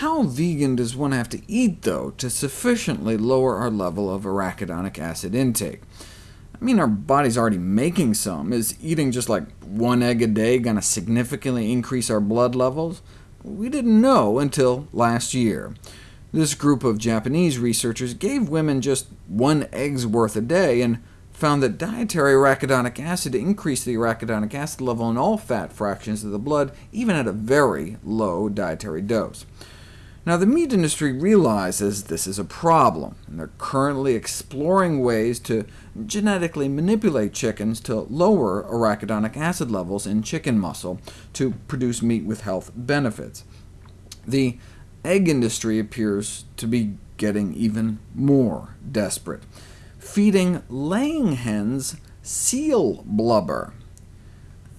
How vegan does one have to eat, though, to sufficiently lower our level of arachidonic acid intake? I mean, our body's already making some. Is eating just like one egg a day going to significantly increase our blood levels? We didn't know until last year. This group of Japanese researchers gave women just one egg's worth a day, and found that dietary arachidonic acid increased the arachidonic acid level in all fat fractions of the blood, even at a very low dietary dose. Now, the meat industry realizes this is a problem, and they're currently exploring ways to genetically manipulate chickens to lower arachidonic acid levels in chicken muscle to produce meat with health benefits. The egg industry appears to be getting even more desperate, feeding laying hens seal blubber.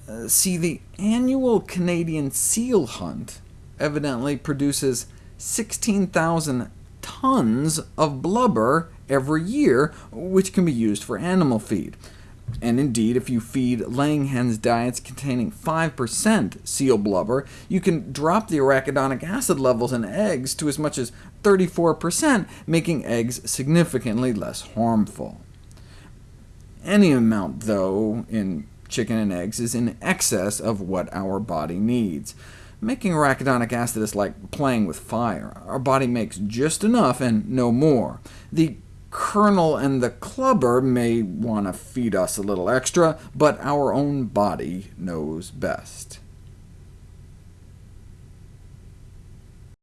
Uh, see, the annual Canadian seal hunt evidently produces 16,000 tons of blubber every year, which can be used for animal feed. And indeed, if you feed laying hens diets containing 5% seal blubber, you can drop the arachidonic acid levels in eggs to as much as 34%, making eggs significantly less harmful. Any amount, though, in chicken and eggs is in excess of what our body needs. Making arachidonic acid is like playing with fire. Our body makes just enough and no more. The colonel and the clubber may want to feed us a little extra, but our own body knows best.